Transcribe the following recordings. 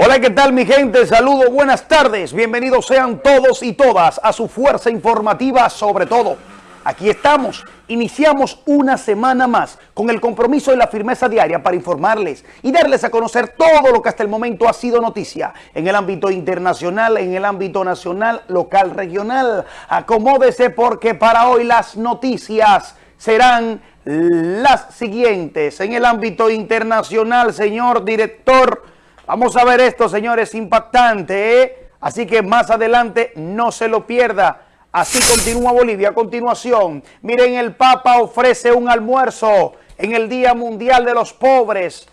Hola, ¿qué tal mi gente? Saludos, buenas tardes. Bienvenidos sean todos y todas a su fuerza informativa sobre todo. Aquí estamos, iniciamos una semana más con el compromiso y la firmeza diaria para informarles y darles a conocer todo lo que hasta el momento ha sido noticia en el ámbito internacional, en el ámbito nacional, local, regional. Acomódese porque para hoy las noticias serán las siguientes. En el ámbito internacional, señor director, Vamos a ver esto, señores, impactante, ¿eh? Así que más adelante no se lo pierda. Así continúa Bolivia. A continuación, miren, el Papa ofrece un almuerzo en el Día Mundial de los Pobres.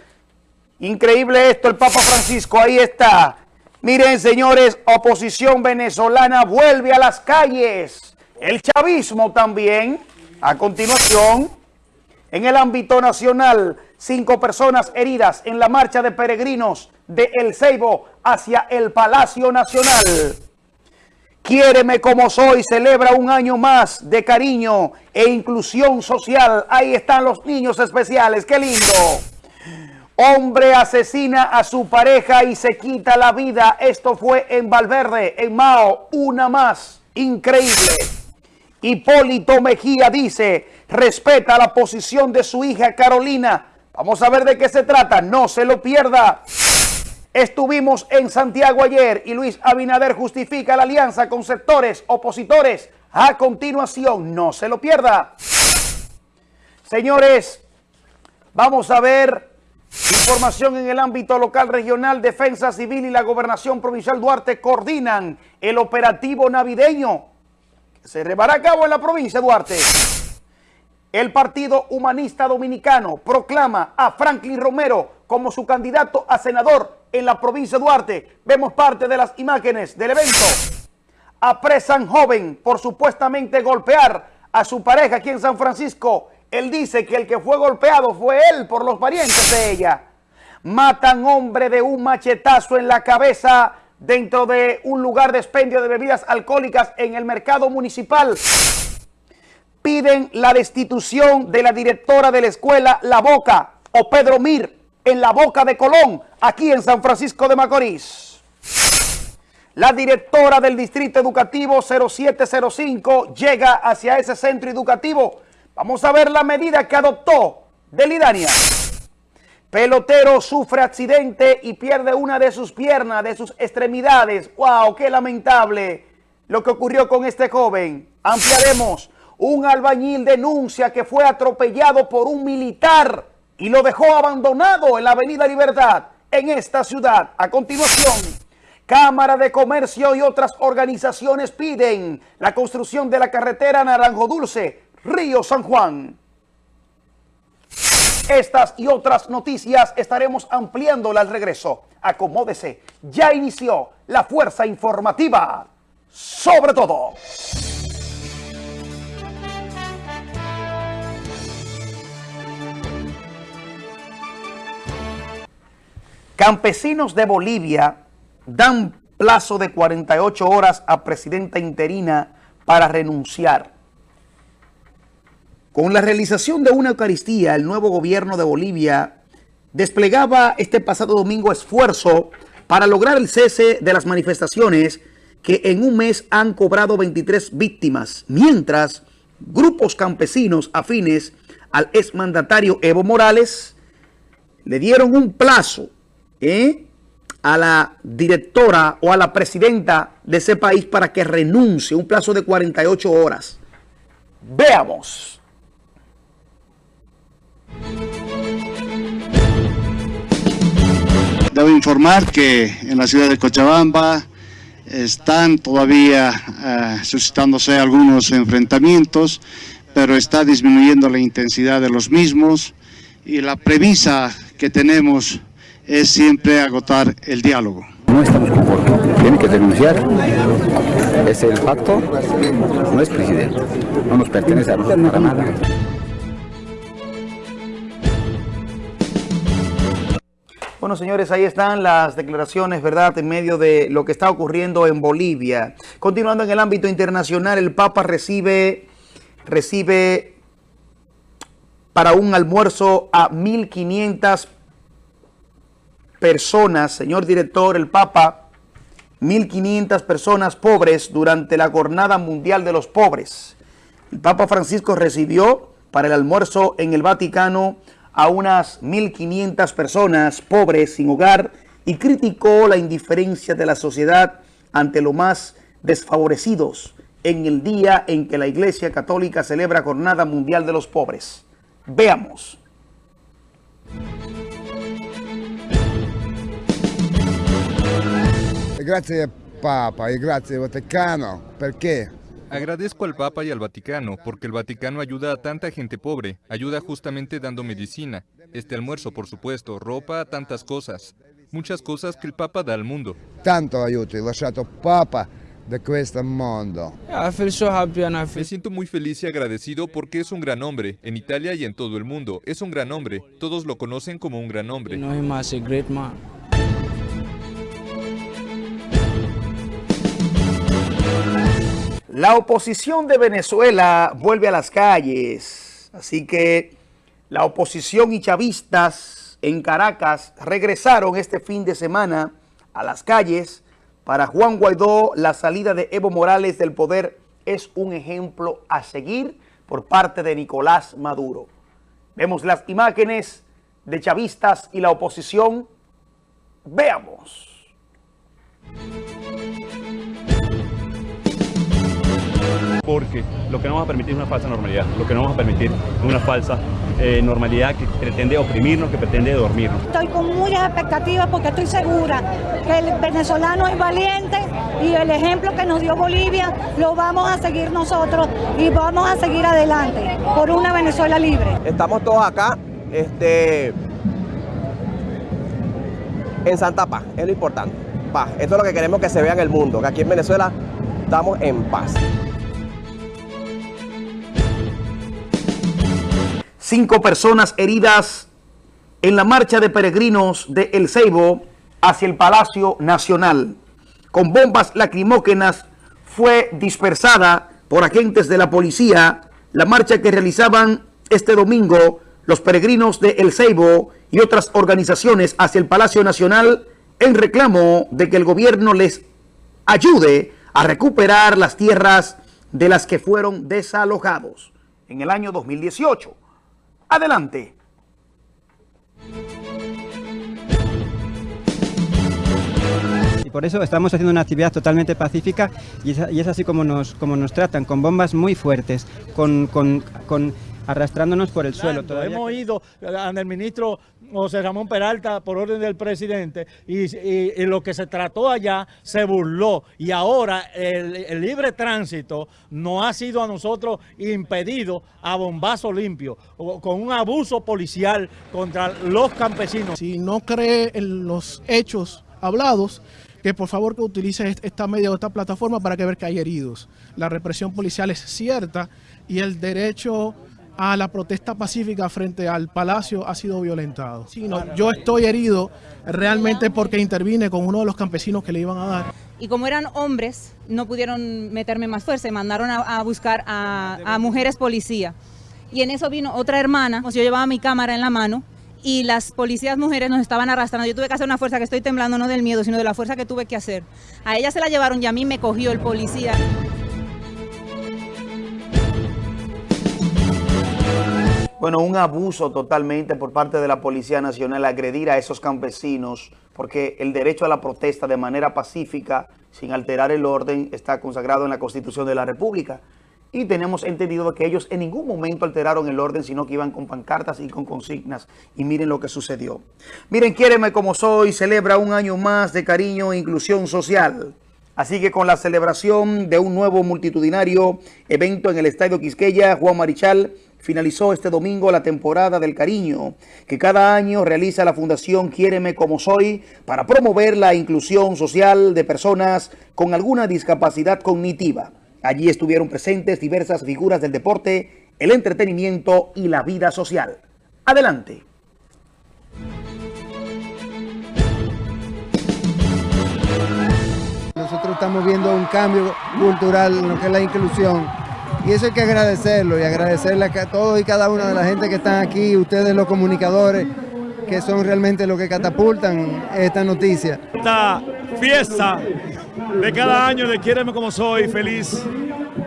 Increíble esto, el Papa Francisco, ahí está. Miren, señores, oposición venezolana vuelve a las calles. El chavismo también. A continuación, en el ámbito nacional, cinco personas heridas en la marcha de peregrinos de El Ceibo hacia el Palacio Nacional. Quiéreme como soy, celebra un año más de cariño e inclusión social. Ahí están los niños especiales, qué lindo. Hombre asesina a su pareja y se quita la vida. Esto fue en Valverde, en Mao, una más. Increíble. Hipólito Mejía dice, respeta la posición de su hija Carolina. Vamos a ver de qué se trata, no se lo pierda. Estuvimos en Santiago ayer y Luis Abinader justifica la alianza con sectores opositores. A continuación, no se lo pierda. Señores, vamos a ver información en el ámbito local, regional, defensa civil y la gobernación provincial Duarte coordinan el operativo navideño que se llevará a cabo en la provincia de Duarte. El Partido Humanista Dominicano proclama a Franklin Romero como su candidato a senador en la provincia de Duarte. Vemos parte de las imágenes del evento. Apresan joven por supuestamente golpear a su pareja aquí en San Francisco. Él dice que el que fue golpeado fue él por los parientes de ella. Matan hombre de un machetazo en la cabeza dentro de un lugar de expendio de bebidas alcohólicas en el mercado municipal. Piden la destitución de la directora de la escuela La Boca o Pedro Mir en la Boca de Colón, aquí en San Francisco de Macorís. La directora del Distrito Educativo 0705 llega hacia ese centro educativo. Vamos a ver la medida que adoptó Delidania. Pelotero sufre accidente y pierde una de sus piernas, de sus extremidades. ¡Wow! ¡Qué lamentable lo que ocurrió con este joven! Ampliaremos. Un albañil denuncia que fue atropellado por un militar y lo dejó abandonado en la Avenida Libertad en esta ciudad. A continuación, Cámara de Comercio y otras organizaciones piden la construcción de la carretera Naranjo Dulce, Río San Juan. Estas y otras noticias estaremos ampliando al regreso. Acomódese, ya inició la fuerza informativa sobre todo. Campesinos de Bolivia dan plazo de 48 horas a presidenta interina para renunciar. Con la realización de una Eucaristía, el nuevo gobierno de Bolivia desplegaba este pasado domingo esfuerzo para lograr el cese de las manifestaciones que en un mes han cobrado 23 víctimas, mientras grupos campesinos afines al exmandatario Evo Morales le dieron un plazo ¿eh? a la directora o a la presidenta de ese país para que renuncie un plazo de 48 horas. Veamos. Debo informar que en la ciudad de Cochabamba están todavía uh, suscitándose algunos enfrentamientos, pero está disminuyendo la intensidad de los mismos y la premisa que tenemos es siempre agotar el diálogo. No estamos conformes, tiene que denunciar, es el pacto, no es presidente, no nos pertenece a nosotros para nada. Bueno, señores, ahí están las declaraciones, ¿verdad?, en medio de lo que está ocurriendo en Bolivia. Continuando en el ámbito internacional, el Papa recibe, recibe para un almuerzo a 1.500 personas, señor director, el Papa, 1.500 personas pobres durante la Jornada Mundial de los Pobres. El Papa Francisco recibió para el almuerzo en el Vaticano a unas 1.500 personas pobres sin hogar y criticó la indiferencia de la sociedad ante lo más desfavorecidos en el día en que la Iglesia Católica celebra Jornada Mundial de los Pobres. Veamos. Grazie Papa e grazie Vaticano, perché Agradezco al Papa y al Vaticano, porque el Vaticano ayuda a tanta gente pobre, ayuda justamente dando medicina, este almuerzo por supuesto, ropa, tantas cosas, muchas cosas que el Papa da al mundo. tanto aiuto lasciato Papa happy and I Me feel siento muy feliz y agradecido porque es un gran hombre, en Italia y en todo el mundo, es un gran hombre, todos lo conocen como un gran hombre. La oposición de Venezuela vuelve a las calles, así que la oposición y chavistas en Caracas regresaron este fin de semana a las calles. Para Juan Guaidó, la salida de Evo Morales del poder es un ejemplo a seguir por parte de Nicolás Maduro. Vemos las imágenes de chavistas y la oposición. Veamos. Porque lo que no vamos a permitir es una falsa normalidad, lo que no vamos a permitir es una falsa eh, normalidad que pretende oprimirnos, que pretende dormirnos. Estoy con muchas expectativas porque estoy segura que el venezolano es valiente y el ejemplo que nos dio Bolivia lo vamos a seguir nosotros y vamos a seguir adelante por una Venezuela libre. Estamos todos acá este, en Santa Paz, es lo importante. Paz. Esto es lo que queremos que se vea en el mundo, que aquí en Venezuela estamos en paz. Cinco personas heridas en la marcha de peregrinos de El Ceibo hacia el Palacio Nacional. Con bombas lacrimógenas fue dispersada por agentes de la policía la marcha que realizaban este domingo los peregrinos de El Ceibo y otras organizaciones hacia el Palacio Nacional en reclamo de que el gobierno les ayude a recuperar las tierras de las que fueron desalojados en el año 2018. Adelante. Y por eso estamos haciendo una actividad totalmente pacífica y es, y es así como nos, como nos tratan, con bombas muy fuertes, con, con- con- arrastrándonos por el suelo. Todavía Hemos ido al ministro José Ramón Peralta por orden del presidente y, lo que se trató allá se burló y ahora el, libre tránsito no ha sido a nosotros impedido a bombazo limpio, o- con un abuso policial contra los campesinos. si no cree en los hechos hablados, que por favor que utilice est- esta media o esta plataforma para que ver que hay heridos. La represión policial es cierta y el derecho a la protesta pacífica frente al palacio ha sido violentado. Sí, no, yo estoy herido realmente porque intervine con uno de los campesinos que le iban a dar. y como eran hombres, no pudieron meterme más fuerza mandaron a, a buscar a, a mujeres policía. Y en eso vino otra hermana, yo llevaba mi cámara en la mano y las policías mujeres nos estaban arrastrando. Yo tuve que hacer una fuerza que estoy temblando, no del miedo, sino de la fuerza que tuve que hacer. A ella se la llevaron y a mí me cogió el policía. Bueno, un abuso totalmente por parte de la Policía Nacional agredir a esos campesinos porque el derecho a la protesta de manera pacífica, sin alterar el orden, está consagrado en la Constitución de la República. Y tenemos entendido que ellos en ningún momento alteraron el orden, sino que iban con pancartas y con consignas. Y miren lo que sucedió. Miren, Quiéreme como soy, celebra un año más de cariño e inclusión social. Así que con la celebración de un nuevo multitudinario evento en el Estadio Quisqueya, Juan Marichal finalizó este domingo la temporada del cariño que cada año realiza la Fundación Quiéreme como soy para promover la inclusión social de personas con alguna discapacidad cognitiva. Allí estuvieron presentes diversas figuras del deporte, el entretenimiento y la vida social. Adelante. Nosotros estamos viendo un cambio cultural en lo que es la inclusión. Y eso hay que agradecerlo y agradecerle a todos y cada una de la gente que están aquí, ustedes los comunicadores, que son realmente lo que catapultan esta noticia. Esta fiesta de cada año de Quiéreme como soy, feliz,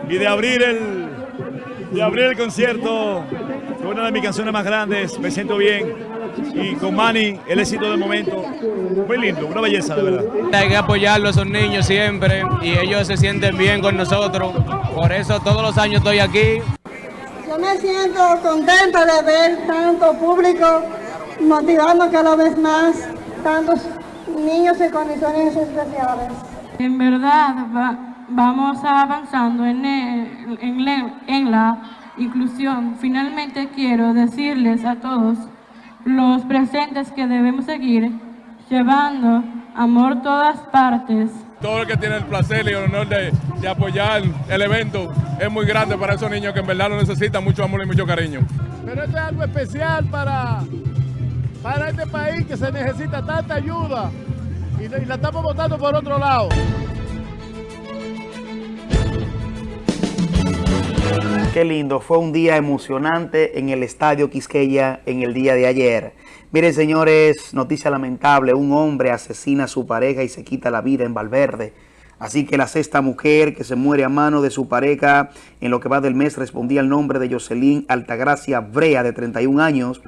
y de abrir el, de abrir el concierto con una de mis canciones más grandes, me siento bien, y con Manny el éxito del momento, muy lindo, una belleza de verdad. Hay que apoyarlo a esos niños siempre y ellos se sienten bien con nosotros, por eso todos los años estoy aquí. Yo me siento contenta de ver tanto público motivando cada vez más tantos niños en condiciones especiales. En verdad va- vamos avanzando en, el- en le- en la inclusión. Finalmente quiero decirles a todos los presentes que debemos seguir llevando amor a todas partes. Todo el que tiene el placer y el honor de, de apoyar el evento es muy grande para esos niños que en verdad lo necesitan mucho amor y mucho cariño. Pero esto es algo especial para, para este país que se necesita tanta ayuda y, y la estamos votando por otro lado. Qué lindo, fue un día emocionante en el Estadio Quisqueya en el día de ayer. Miren señores, noticia lamentable, un hombre asesina a su pareja y se quita la vida en Valverde. Así que la sexta mujer que se muere a mano de su pareja en lo que va del mes respondía al nombre de Jocelyn Altagracia Brea, de 31 años.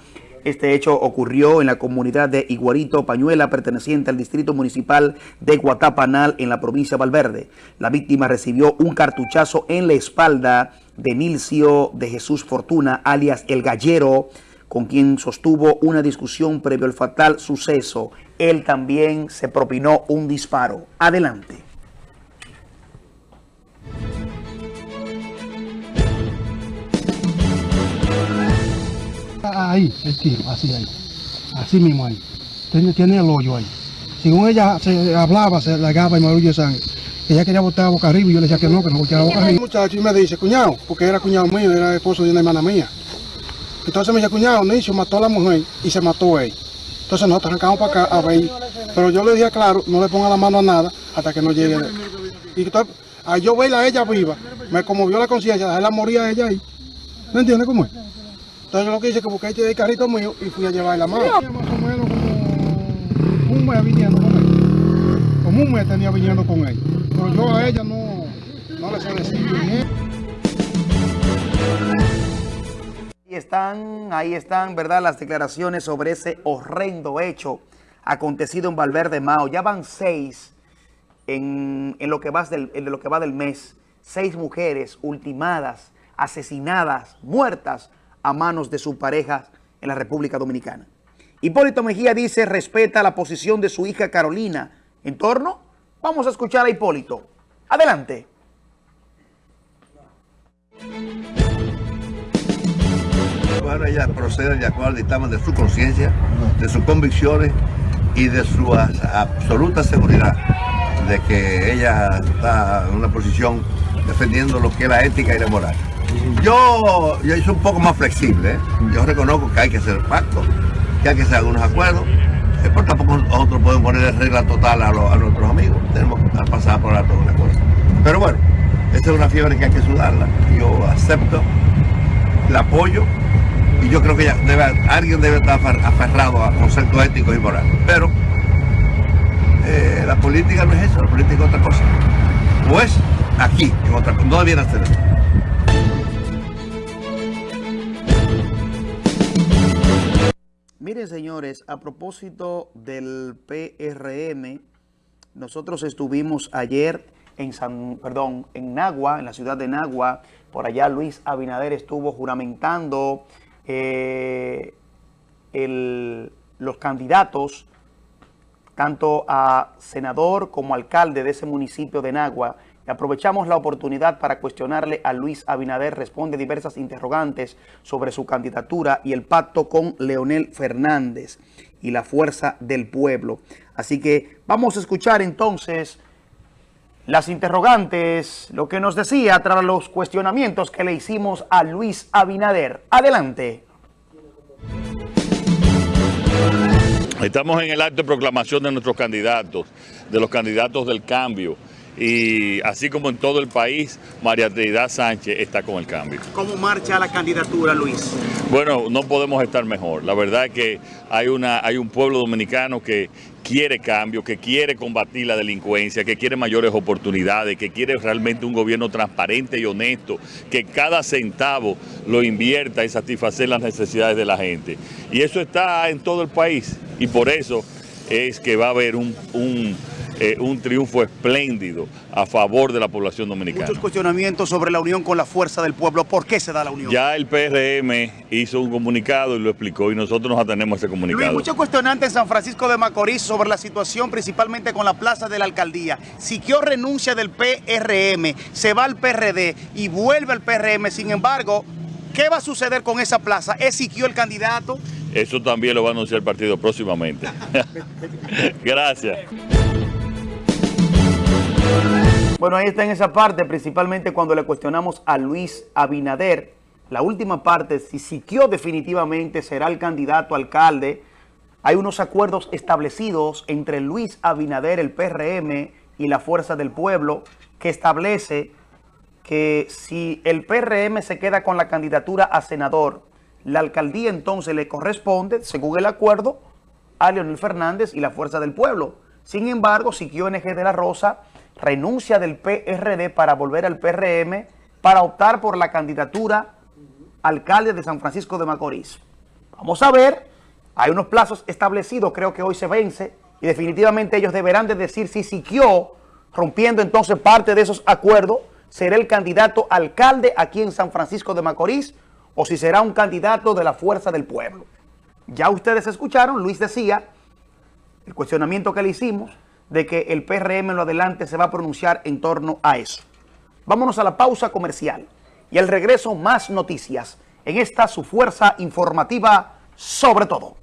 Este hecho ocurrió en la comunidad de Iguarito Pañuela, perteneciente al distrito municipal de Guatapanal, en la provincia de Valverde. La víctima recibió un cartuchazo en la espalda de Nilcio de Jesús Fortuna, alias El Gallero, con quien sostuvo una discusión previo al fatal suceso. Él también se propinó un disparo. Adelante. Ahí, el tiro, así ahí. Así mismo ahí. Tiene, tiene el hoyo ahí. Según ella se hablaba, se largaba y marullo de sangre. Ella quería botar a boca arriba y yo le decía que no, que no botara a boca arriba. El muchacho y me dice, cuñado, porque era cuñado mío, era esposo de una hermana mía. Entonces me dice, cuñado, Nicho mató a la mujer y se mató él. Entonces nosotros arrancamos para acá a ver. Pero yo le dije, claro, no le ponga la mano a nada hasta que no llegue. Y entonces, a yo verla a ella viva, me conmovió la conciencia, dejarla morir a ella ahí. ¿No entiendes cómo es? Entonces yo lo que hice es que busqué el carrito mío y fui a llevar la mano. Más o menos como un mes viniendo con él. Como un mes tenía viniendo con él. Pero yo a ella no, le decir. Ahí están, ahí están, ¿verdad? Las declaraciones sobre ese horrendo hecho acontecido en Valverde Mao. Ya van seis en, en lo, que va del, en lo que va del mes. Seis mujeres ultimadas, asesinadas, muertas a manos de sus parejas en la República Dominicana. Hipólito Mejía dice respeta la posición de su hija Carolina. ¿En torno? Vamos a escuchar a Hipólito. Adelante. Bueno, ella procede de acuerdo al dictamen de su conciencia, de sus convicciones y de su absoluta seguridad de que ella está en una posición defendiendo lo que es la ética y la moral. Yo, yo soy un poco más flexible, ¿eh? yo reconozco que hay que hacer pactos, que hay que hacer algunos acuerdos, pero tampoco nosotros podemos poner regla total a, lo- a nuestros amigos, tenemos que pasar por alto una cosa. Pero bueno, esta es una fiebre que hay que sudarla, yo acepto, la apoyo y yo creo que alguien debe estar afer- aferrado a conceptos éticos y morales. Pero eh, la política no es eso, la política es otra cosa. O es aquí, en otra no debiera ser Miren, señores, a propósito del PRM, nosotros estuvimos ayer en San, perdón, en Nagua, en la ciudad de Nagua. Por allá Luis Abinader estuvo juramentando eh, los candidatos, tanto a senador como alcalde de ese municipio de Nagua. Aprovechamos la oportunidad para cuestionarle a Luis Abinader, responde diversas interrogantes sobre su candidatura y el pacto con Leonel Fernández y la fuerza del pueblo. Así que vamos a escuchar entonces las interrogantes, lo que nos decía tras los cuestionamientos que le hicimos a Luis Abinader. Adelante. Estamos en el acto de proclamación de nuestros candidatos, de los candidatos del cambio. Y así como en todo el país, María Trinidad Sánchez está con el cambio. ¿Cómo marcha la candidatura, Luis? Bueno, no podemos estar mejor. La verdad es que hay, una, hay un pueblo dominicano que quiere cambio, que quiere combatir la delincuencia, que quiere mayores oportunidades, que quiere realmente un gobierno transparente y honesto, que cada centavo lo invierta en satisfacer las necesidades de la gente. Y eso está en todo el país y por eso es que va a haber un, un eh, un triunfo espléndido a favor de la población dominicana. Muchos cuestionamientos sobre la unión con la fuerza del pueblo. ¿Por qué se da la unión? Ya el PRM hizo un comunicado y lo explicó y nosotros nos atenemos a ese comunicado. Luis, muchos cuestionantes en San Francisco de Macorís sobre la situación principalmente con la plaza de la alcaldía. Siquio renuncia del PRM, se va al PRD y vuelve al PRM. Sin embargo, ¿qué va a suceder con esa plaza? ¿Es Siquio el candidato? Eso también lo va a anunciar el partido próximamente. Gracias. Bueno, ahí está en esa parte, principalmente cuando le cuestionamos a Luis Abinader. La última parte, si Siquio definitivamente será el candidato alcalde, hay unos acuerdos establecidos entre Luis Abinader, el PRM y la Fuerza del Pueblo, que establece que si el PRM se queda con la candidatura a senador, la alcaldía entonces le corresponde, según el acuerdo, a Leonel Fernández y la Fuerza del Pueblo. Sin embargo, Siquio NG de la Rosa renuncia del PRD para volver al PRM para optar por la candidatura alcalde de San Francisco de Macorís. Vamos a ver, hay unos plazos establecidos, creo que hoy se vence, y definitivamente ellos deberán de decir si Siquio, rompiendo entonces parte de esos acuerdos, será el candidato alcalde aquí en San Francisco de Macorís o si será un candidato de la fuerza del pueblo. Ya ustedes escucharon, Luis decía, el cuestionamiento que le hicimos, de que el PRM en lo adelante se va a pronunciar en torno a eso. Vámonos a la pausa comercial y al regreso más noticias en esta su fuerza informativa sobre todo.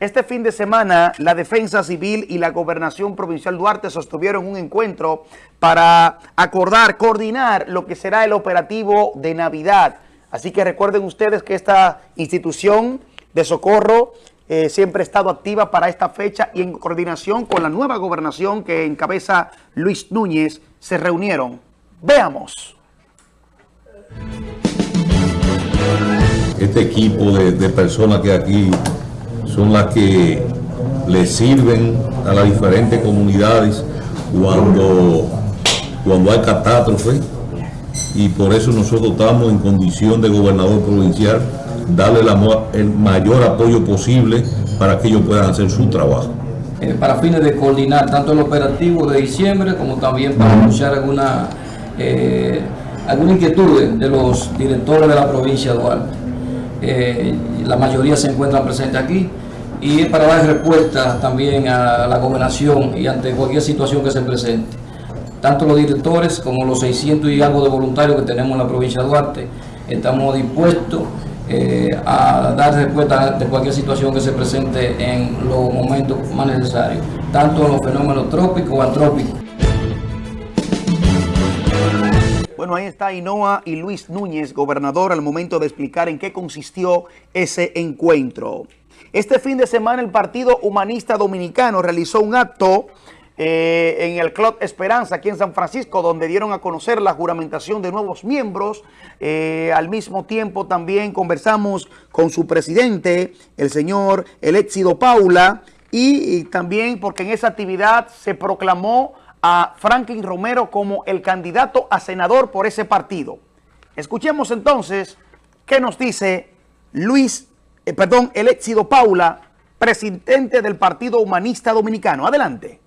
Este fin de semana, la Defensa Civil y la Gobernación Provincial Duarte sostuvieron un encuentro para acordar, coordinar lo que será el operativo de Navidad. Así que recuerden ustedes que esta institución de socorro eh, siempre ha estado activa para esta fecha y en coordinación con la nueva gobernación que encabeza Luis Núñez se reunieron. Veamos. Este equipo de, de personas que aquí son las que le sirven a las diferentes comunidades cuando, cuando hay catástrofe y por eso nosotros estamos en condición de gobernador provincial darle el mayor apoyo posible para que ellos puedan hacer su trabajo. Eh, para fines de coordinar tanto el operativo de diciembre como también para anunciar alguna, eh, alguna inquietud de los directores de la provincia de Duarte. Eh, la mayoría se encuentran presentes aquí y para dar respuesta también a la gobernación y ante cualquier situación que se presente. Tanto los directores como los 600 y algo de voluntarios que tenemos en la provincia de Duarte, estamos dispuestos eh, a dar respuesta de cualquier situación que se presente en los momentos más necesarios, tanto en los fenómenos trópicos o antrópicos. Bueno, ahí está Inoa y Luis Núñez, gobernador, al momento de explicar en qué consistió ese encuentro. Este fin de semana el Partido Humanista Dominicano realizó un acto eh, en el Club Esperanza, aquí en San Francisco, donde dieron a conocer la juramentación de nuevos miembros. Eh, al mismo tiempo también conversamos con su presidente, el señor Eléxido Paula, y, y también porque en esa actividad se proclamó a Franklin Romero como el candidato a senador por ese partido. Escuchemos entonces qué nos dice Luis eh, perdón, el éxito Paula, presidente del Partido Humanista Dominicano. Adelante.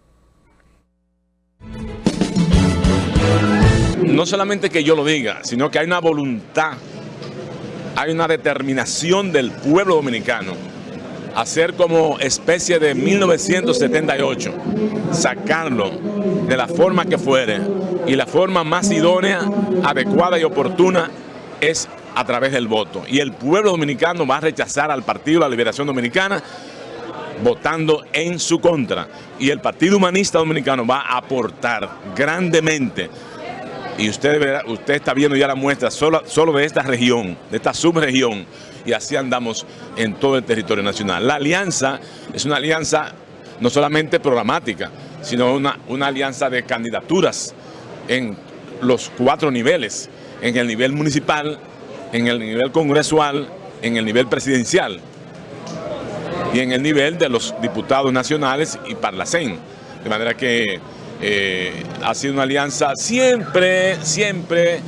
No solamente que yo lo diga, sino que hay una voluntad, hay una determinación del pueblo dominicano hacer como especie de 1978, sacarlo de la forma que fuere y la forma más idónea, adecuada y oportuna es a través del voto. Y el pueblo dominicano va a rechazar al Partido la Liberación Dominicana votando en su contra. Y el Partido Humanista Dominicano va a aportar grandemente Y usted, usted está viendo ya la muestra solo, solo de esta región, de esta subregión, y así andamos en todo el territorio nacional. La alianza es una alianza no solamente programática, sino una, una alianza de candidaturas en los cuatro niveles, en el nivel municipal, en el nivel congresual, en el nivel presidencial y en el nivel de los diputados nacionales y Parlacén. De manera que eh, ha sido una alianza siempre, siempre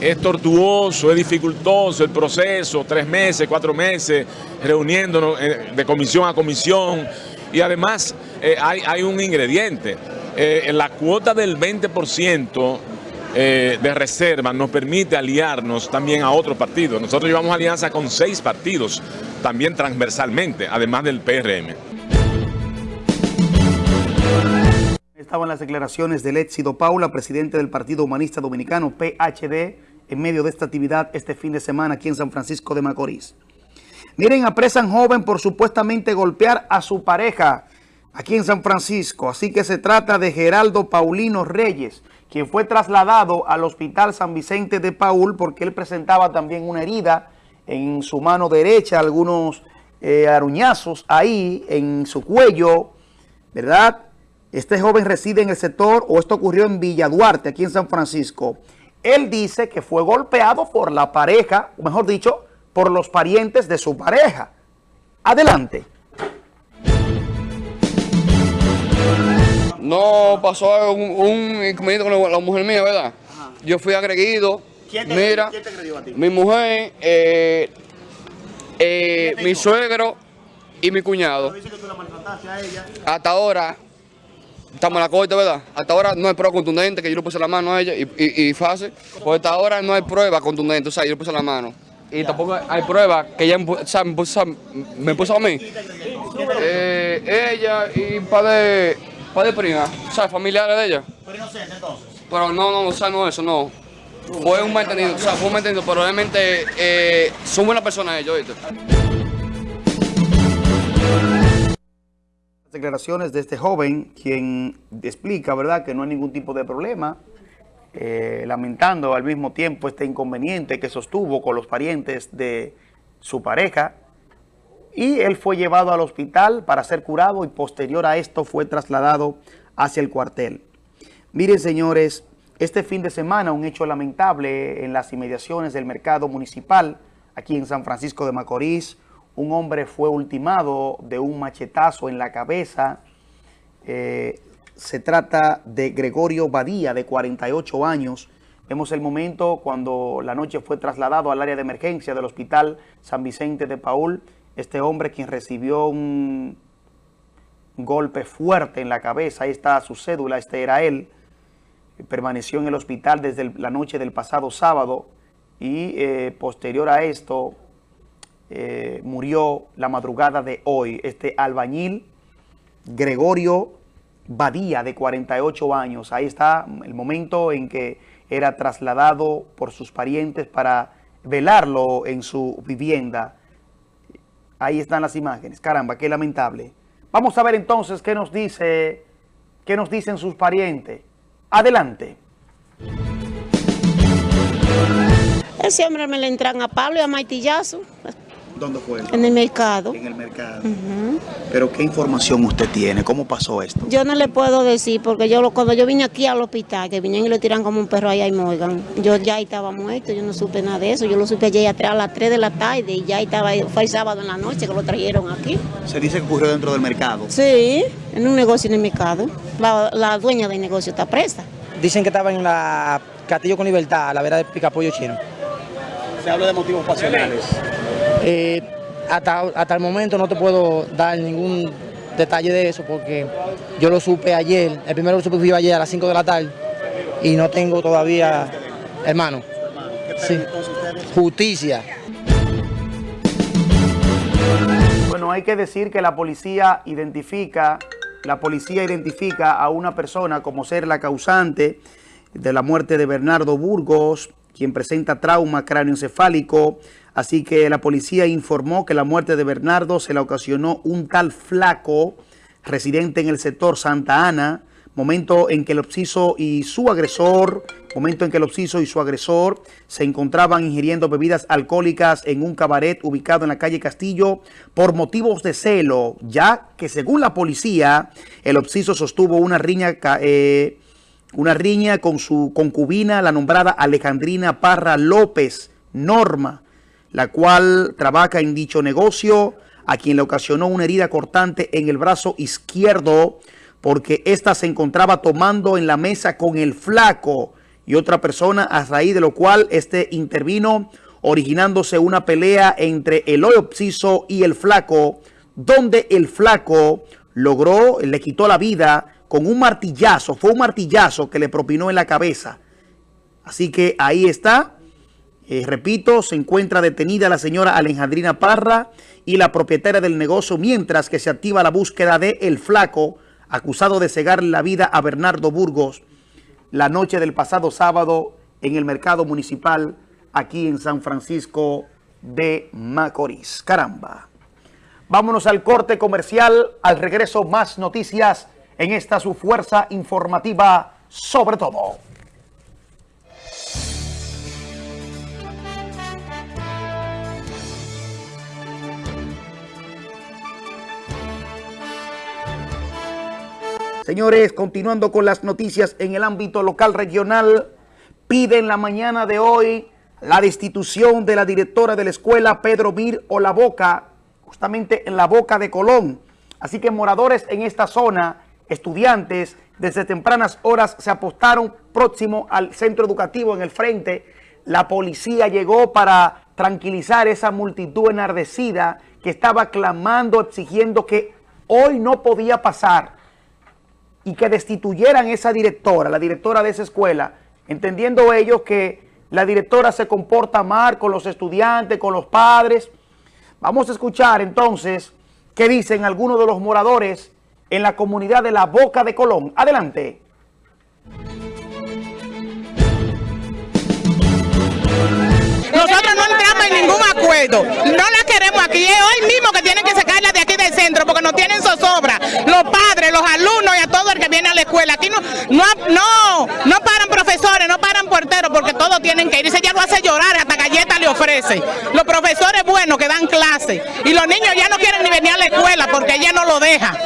es tortuoso, es dificultoso el proceso, tres meses, cuatro meses, reuniéndonos eh, de comisión a comisión. Y además eh, hay, un ingrediente, la cuota del 20% de reserva nos permite aliarnos también a otros partidos. Nosotros llevamos alianza con seis partidos, también transversalmente, además del PRM. Estaban las declaraciones del Éxito Paula, presidente del Partido Humanista Dominicano, PHD, en medio de esta actividad este fin de semana aquí en San Francisco de Macorís. Miren, apresan joven por supuestamente golpear a su pareja aquí en San Francisco. Así que se trata de Geraldo Paulino Reyes, quien fue trasladado al Hospital San Vicente de Paul porque él presentaba también una herida en su mano derecha, algunos eh, aruñazos ahí en su cuello, ¿verdad? Este joven reside en el sector, o esto ocurrió en Villa Duarte, aquí en San Francisco. Él dice que fue golpeado por la pareja, o mejor dicho, por los parientes de su pareja. Adelante. No pasó un, un inconveniente con la, mujer mía, ¿verdad? Yo fui agredido. ¿Quién te, Mira, ¿quién te agredió a ti? Mi mujer, eh, eh, mi suegro y mi cuñado. Dice que tú la maltrataste a ella. Hasta ahora estamos en la corte, ¿verdad? Hasta ahora no hay prueba contundente que yo le puse la mano a ella y, y, y fácil. Pues hasta ahora no hay prueba contundente, o sea, yo le puse la mano. Y tampoco hay prueba que ella o sea, me, puso, me, puso, a mí. Eh, ella y un par de, pa de primas, o sea, familiares de ella. Pero inocente entonces. Pero no, no, o sea, no, eso no. Fue un malentendido, o sea, fue un malentendido, pero realmente eh, son buenas personas ellos, ¿viste? declaraciones de este joven, quien explica, ¿verdad?, que no hay ningún tipo de problema, eh, lamentando al mismo tiempo este inconveniente que sostuvo con los parientes de su pareja, y él fue llevado al hospital para ser curado y posterior a esto fue trasladado hacia el cuartel. Miren, señores, este fin de semana un hecho lamentable en las inmediaciones del mercado municipal, aquí en San Francisco de Macorís, un hombre fue ultimado de un machetazo en la cabeza. Eh, se trata de Gregorio Badía, de 48 años. Vemos el momento cuando la noche fue trasladado al área de emergencia del Hospital San Vicente de Paul. Este hombre quien recibió un golpe fuerte en la cabeza, ahí está su cédula, este era él. Permaneció en el hospital desde la noche del pasado sábado y eh, posterior a esto eh, murió la madrugada de hoy. Este albañil Gregorio Badía, de 48 años. Ahí está el momento en que era trasladado por sus parientes para velarlo en su vivienda. Ahí están las imágenes. Caramba, qué lamentable. Vamos a ver entonces qué nos dice, qué nos dicen sus parientes. Adelante. Ese hombre me le entran a Pablo y a Maitillazo. ¿Dónde fue? En el mercado. En el mercado. Pero ¿qué información usted tiene? ¿Cómo pasó esto? Yo no le puedo decir porque yo cuando yo vine aquí al hospital, que vinieron y lo tiran como un perro allá en Morgan, yo ya estaba muerto, yo no supe nada de eso. Yo lo supe ayer a las 3 de la tarde y ya estaba, fue el sábado en la noche que lo trajeron aquí. ¿Se dice que ocurrió dentro del mercado? Sí, en un negocio en el mercado. La, la dueña del negocio está presa. Dicen que estaba en la Castillo con Libertad, a la vera de Picapollo Chino. Se habla de motivos pasionales. Eh, hasta, hasta el momento no te puedo dar ningún detalle de eso porque yo lo supe ayer, el primero lo supe fui ayer a las 5 de la tarde y no tengo todavía, hermano, justicia. Bueno, hay que decir que la policía identifica, la policía identifica a una persona como ser la causante de la muerte de Bernardo Burgos, quien presenta trauma cráneoencefálico, Así que la policía informó que la muerte de Bernardo se la ocasionó un tal flaco residente en el sector Santa Ana, momento en que el obsiso y su agresor, momento en que el obsiso y su agresor se encontraban ingiriendo bebidas alcohólicas en un cabaret ubicado en la calle Castillo por motivos de celo, ya que según la policía, el obsiso sostuvo una riña, eh, una riña con su concubina, la nombrada Alejandrina Parra López Norma, la cual trabaja en dicho negocio, a quien le ocasionó una herida cortante en el brazo izquierdo, porque ésta se encontraba tomando en la mesa con el flaco y otra persona, a raíz de lo cual este intervino, originándose una pelea entre el obsiso y el flaco, donde el flaco logró, le quitó la vida con un martillazo, fue un martillazo que le propinó en la cabeza. Así que ahí está, eh, repito, se encuentra detenida la señora Alejandrina Parra y la propietaria del negocio, mientras que se activa la búsqueda de El Flaco, acusado de cegar la vida a Bernardo Burgos la noche del pasado sábado en el mercado municipal aquí en San Francisco de Macorís. Caramba. Vámonos al corte comercial, al regreso más noticias en esta su fuerza informativa sobre todo. Señores, continuando con las noticias en el ámbito local regional, pide en la mañana de hoy la destitución de la directora de la escuela Pedro Mir o La Boca, justamente en la Boca de Colón. Así que moradores en esta zona, estudiantes, desde tempranas horas se apostaron próximo al centro educativo en el frente. La policía llegó para tranquilizar esa multitud enardecida que estaba clamando, exigiendo que hoy no podía pasar y que destituyeran esa directora, la directora de esa escuela, entendiendo ellos que la directora se comporta mal con los estudiantes, con los padres. Vamos a escuchar entonces qué dicen algunos de los moradores en la comunidad de La Boca de Colón. Adelante. Nosotros no entramos en ningún acuerdo. No la queremos aquí. Es hoy mismo que tienen que sacarla de aquí del centro porque no tienen zozobra. Los padres, los alumnos y a todo el que viene a la escuela. Aquí no, no, no, paran profesores, no paran porteros porque todos tienen que ir. Dice, ya lo hace llorar, galleta le ofrece. Los profesores buenos que dan clase. Y los niños ya no quieren ni venir a la escuela porque ella no lo deja.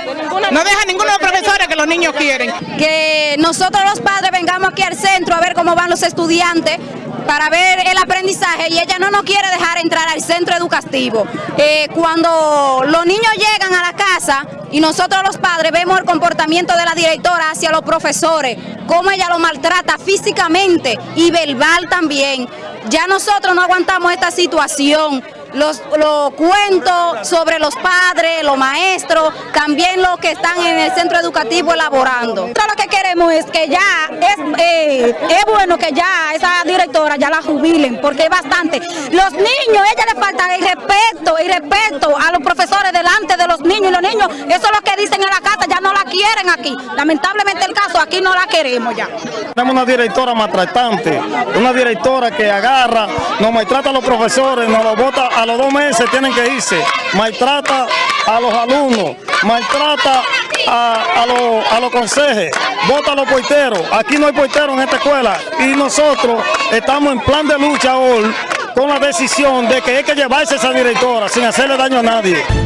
No deja ninguno de los profesores que los niños quieren. Que nosotros los padres vengamos aquí al centro a ver cómo van los estudiantes para ver el aprendizaje y ella no nos quiere dejar entrar al centro educativo. Eh, cuando los niños llegan a la casa y nosotros los padres vemos el comportamiento de la directora hacia los profesores, cómo ella lo maltrata físicamente y verbal también, ya nosotros no aguantamos esta situación los, los cuentos sobre los padres, los maestros, también los que están en el centro educativo elaborando. Nosotros lo que queremos es que ya, es, eh, es bueno que ya esa directora ya la jubilen, porque es bastante. Los niños, ella le falta el respeto, el respeto a los profesores delante de los niños, y los niños, eso es lo que dicen en la casa, ya no la quieren aquí. Lamentablemente el caso, aquí no la queremos ya. Tenemos una directora maltratante, una directora que agarra, nos maltrata a los profesores, nos lo bota a los dos meses tienen que irse. Maltrata a los alumnos, maltrata a, los, a vota a los porteros. Aquí no hay porteros en esta escuela y nosotros estamos en plan de lucha hoy con la decisión de que hay que llevarse esa directora sin hacerle daño a nadie.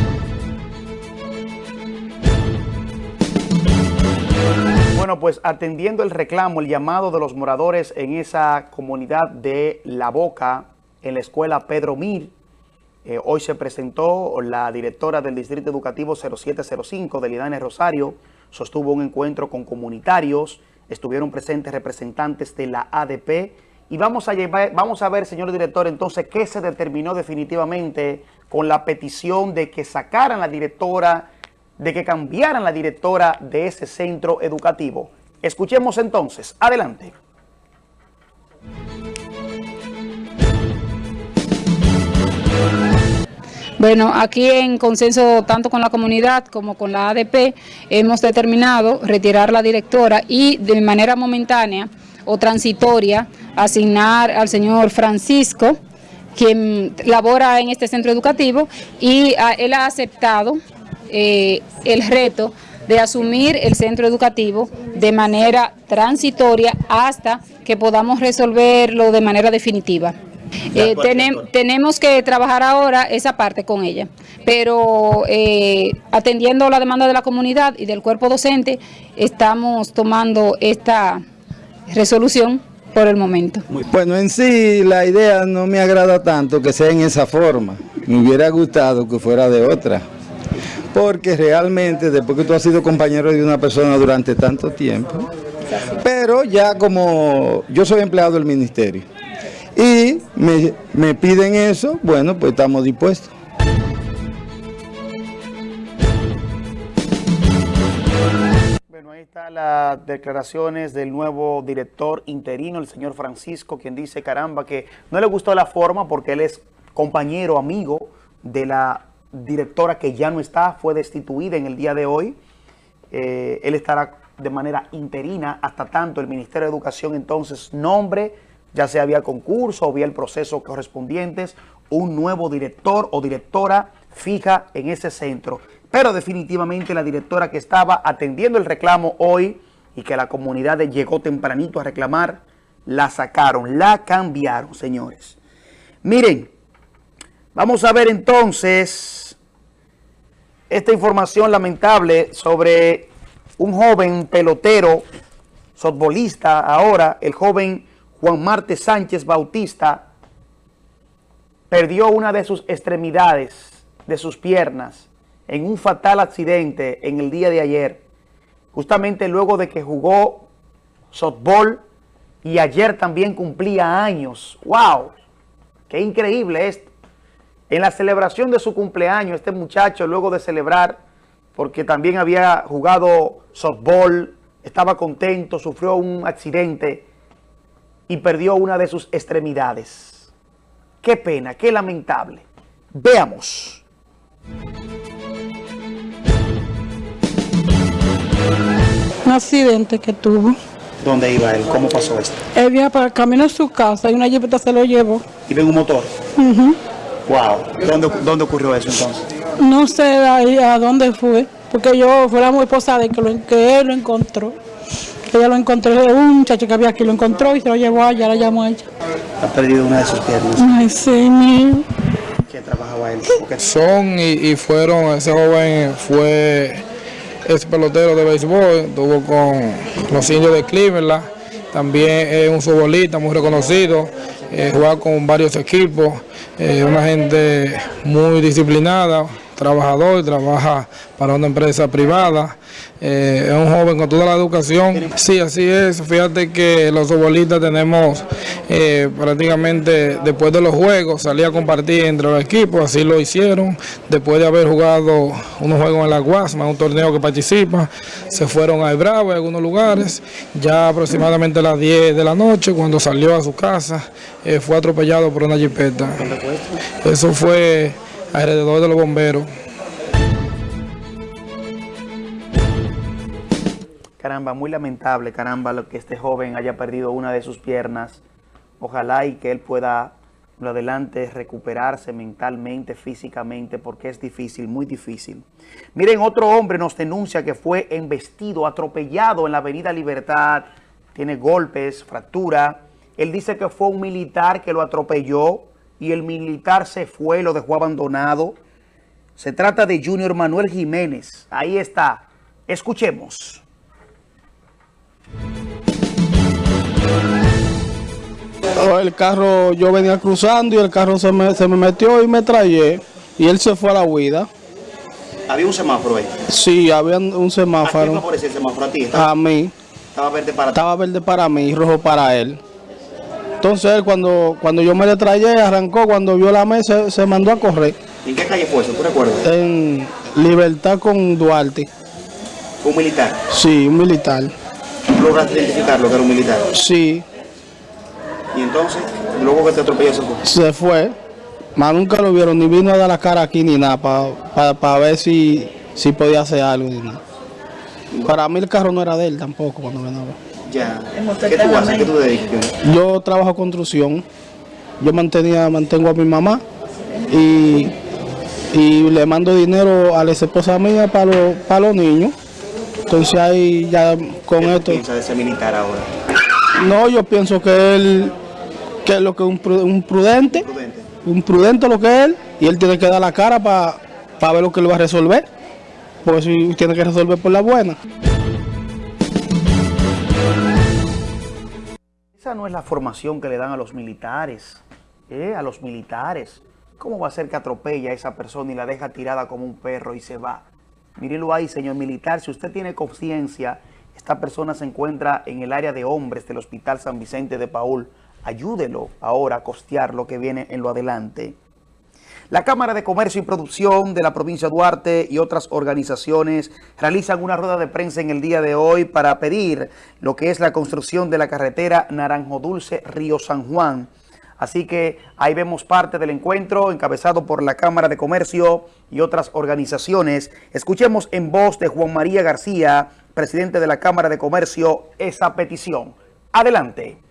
Bueno, pues atendiendo el reclamo, el llamado de los moradores en esa comunidad de La Boca, en la escuela Pedro Mir, eh, hoy se presentó la directora del Distrito Educativo 0705 de Lidane Rosario, sostuvo un encuentro con comunitarios, estuvieron presentes representantes de la ADP y vamos a, llevar, vamos a ver, señor director, entonces, qué se determinó definitivamente con la petición de que sacaran la directora, de que cambiaran la directora de ese centro educativo. Escuchemos entonces. Adelante. Bueno, aquí en consenso tanto con la comunidad como con la ADP hemos determinado retirar la directora y de manera momentánea o transitoria asignar al señor Francisco, quien labora en este centro educativo y él ha aceptado eh, el reto de asumir el centro educativo de manera transitoria hasta que podamos resolverlo de manera definitiva. Eh, tenem- tenemos que trabajar ahora esa parte con ella, pero eh, atendiendo la demanda de la comunidad y del cuerpo docente, estamos tomando esta resolución por el momento. Bueno, en sí la idea no me agrada tanto que sea en esa forma. Me hubiera gustado que fuera de otra. Porque realmente después que tú has sido compañero de una persona durante tanto tiempo, pero ya como yo soy empleado del ministerio y me, me piden eso, bueno, pues estamos dispuestos. Bueno, ahí están las declaraciones del nuevo director interino, el señor Francisco, quien dice, caramba, que no le gustó la forma porque él es compañero, amigo de la directora que ya no está, fue destituida en el día de hoy. Eh, él estará de manera interina hasta tanto el Ministerio de Educación entonces nombre, ya sea vía concurso o vía el proceso correspondientes, un nuevo director o directora fija en ese centro. Pero definitivamente la directora que estaba atendiendo el reclamo hoy y que la comunidad llegó tempranito a reclamar, la sacaron, la cambiaron, señores. Miren, vamos a ver entonces esta información lamentable sobre un joven pelotero, softbolista ahora, el joven Juan Marte Sánchez Bautista, perdió una de sus extremidades, de sus piernas, en un fatal accidente en el día de ayer, justamente luego de que jugó softball y ayer también cumplía años. ¡Wow! ¡Qué increíble esto! En la celebración de su cumpleaños, este muchacho, luego de celebrar, porque también había jugado softball, estaba contento, sufrió un accidente y perdió una de sus extremidades. Qué pena, qué lamentable. Veamos. Un accidente que tuvo. ¿Dónde iba él? ¿Cómo pasó esto? Él venía para el camino a su casa y una jipeta se lo llevó. Iba en un motor. Ujú. Wow. ¿Dónde, ¿Dónde ocurrió eso entonces? No sé de ahí a dónde fue, porque yo fue la muy esposa de que, lo, que él lo encontró. Ella lo encontró, un muchacho que había aquí lo encontró y se lo llevó allá, la llamó a ella. Ha perdido una de sus piernas. Ay, sí, mío. ¿Qué trabajaba él? Son y, y fueron, ese joven fue ex pelotero de béisbol, estuvo con los indios de Cleveland, también es un futbolista muy reconocido, eh, juega con varios equipos, eh, una gente muy disciplinada, trabajador, trabaja para una empresa privada, eh, es un joven con toda la educación. Sí, así es. Fíjate que los futbolistas tenemos eh, prácticamente después de los juegos salir a compartir entre los equipos, así lo hicieron. Después de haber jugado unos juegos en la Guasma, un torneo que participa, se fueron a Bravo en algunos lugares. Ya aproximadamente a las 10 de la noche, cuando salió a su casa, eh, fue atropellado por una jipeta. Eso fue alrededor de los bomberos. Caramba, muy lamentable, caramba, lo que este joven haya perdido una de sus piernas. Ojalá y que él pueda, lo adelante, recuperarse mentalmente, físicamente, porque es difícil, muy difícil. Miren, otro hombre nos denuncia que fue embestido, atropellado en la avenida Libertad. Tiene golpes, fractura. Él dice que fue un militar que lo atropelló y el militar se fue, lo dejó abandonado. Se trata de Junior Manuel Jiménez. Ahí está. Escuchemos. El carro, yo venía cruzando y el carro se me, se me metió y me traje y él se fue a la huida. Había un semáforo ahí. Sí, había un ¿A quién semáforo. favorecía el semáforo? A ti. A mí. Estaba verde para ti. Estaba verde para mí y rojo para él. Entonces él cuando, cuando yo me le traje, arrancó, cuando vio la mesa, se mandó a correr. ¿En qué calle fue eso? ¿Tú recuerdas? En Libertad con Duarte. Un militar. Sí, un militar. ¿Lograste identificarlo que era un militar? Sí, Y entonces, luego que te atropelló se fue. se fue. Más nunca lo vieron, ni vino a dar la cara aquí ni nada, para ver si, si podía hacer algo ni nada. Para mí el carro no era de él tampoco cuando venía. Ya. ¿Qué tú haces? ¿Qué tú dedicas? Yo trabajo construcción. Yo mantenía, mantengo a mi mamá y, y le mando dinero a la esposa mía para los, para los niños. Entonces ahí ya con ¿Qué esto... piensas de ese militar ahora? No, yo pienso que él, que es lo que un, un prudente, un prudente lo que es él, y él tiene que dar la cara para ver lo que él va a resolver, porque si tiene que resolver por la buena. Esa no es la formación que le dan a los militares, ¿eh? a los militares. ¿Cómo va a ser que atropella a esa persona y la deja tirada como un perro y se va? Mírenlo ahí, señor militar, si usted tiene conciencia, esta persona se encuentra en el área de hombres del Hospital San Vicente de Paul, ayúdelo ahora a costear lo que viene en lo adelante. La Cámara de Comercio y Producción de la provincia de Duarte y otras organizaciones realizan una rueda de prensa en el día de hoy para pedir lo que es la construcción de la carretera Naranjo Dulce Río San Juan. Así que ahí vemos parte del encuentro encabezado por la Cámara de Comercio y otras organizaciones. Escuchemos en voz de Juan María García, presidente de la Cámara de Comercio, esa petición. Adelante.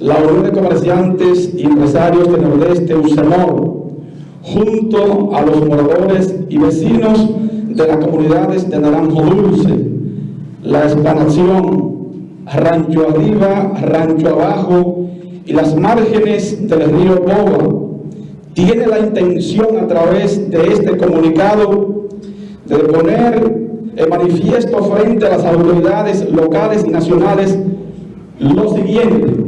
La Unión de Comerciantes y Empresarios del Nordeste, UCEMOR, junto a los moradores y vecinos de las comunidades de Naranjo Dulce, La Explanación, Rancho Arriba, Rancho Abajo y las márgenes del río Boba, tiene la intención a través de este comunicado de poner en manifiesto frente a las autoridades locales y nacionales lo siguiente.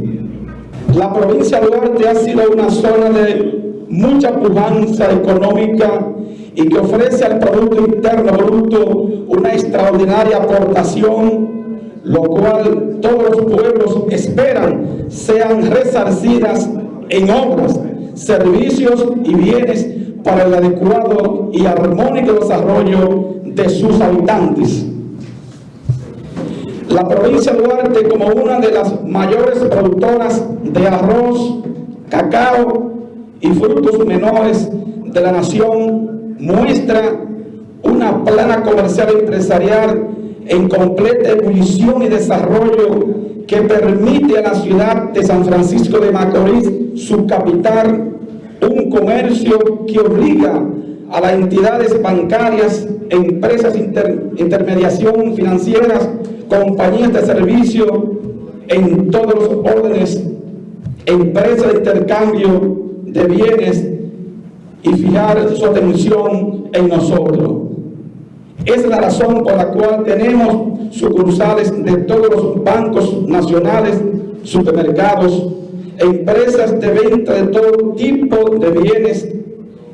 La provincia de Duarte ha sido una zona de mucha pujanza económica y que ofrece al Producto Interno Bruto una extraordinaria aportación, lo cual todos los pueblos esperan sean resarcidas en obras, servicios y bienes para el adecuado y armónico desarrollo de sus habitantes. La provincia de Duarte, como una de las mayores productoras de arroz, cacao y frutos menores de la nación, muestra una plana comercial empresarial en completa ebullición y desarrollo que permite a la ciudad de San Francisco de Macorís, su capital, un comercio que obliga a las entidades bancarias, empresas inter, intermediación financieras, compañías de servicio en todos los órdenes, empresas de intercambio de bienes y fijar su atención en nosotros. Es la razón por la cual tenemos sucursales de todos los bancos nacionales, supermercados, empresas de venta de todo tipo de bienes,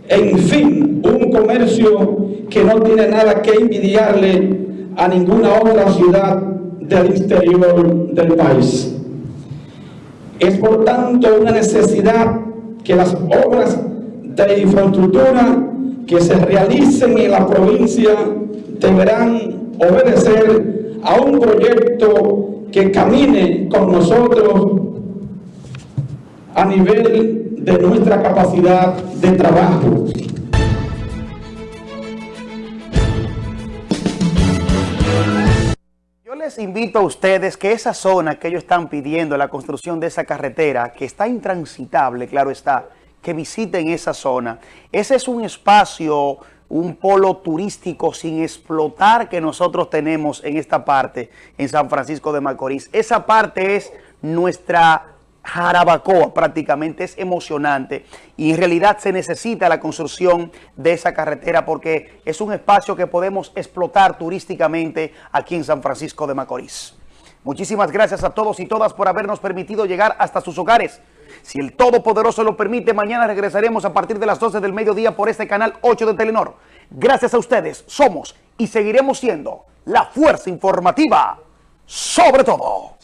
en fin, un comercio que no tiene nada que envidiarle a ninguna otra ciudad del exterior del país. Es por tanto una necesidad que las obras de infraestructura que se realicen en la provincia deberán obedecer a un proyecto que camine con nosotros a nivel de nuestra capacidad de trabajo. Yo les invito a ustedes que esa zona que ellos están pidiendo, la construcción de esa carretera, que está intransitable, claro está, que visiten esa zona. Ese es un espacio, un polo turístico sin explotar que nosotros tenemos en esta parte, en San Francisco de Macorís. Esa parte es nuestra Jarabacoa prácticamente, es emocionante y en realidad se necesita la construcción de esa carretera porque es un espacio que podemos explotar turísticamente aquí en San Francisco de Macorís. Muchísimas gracias a todos y todas por habernos permitido llegar hasta sus hogares. Si el Todopoderoso lo permite, mañana regresaremos a partir de las 12 del mediodía por este canal 8 de Telenor. Gracias a ustedes, somos y seguiremos siendo la fuerza informativa sobre todo.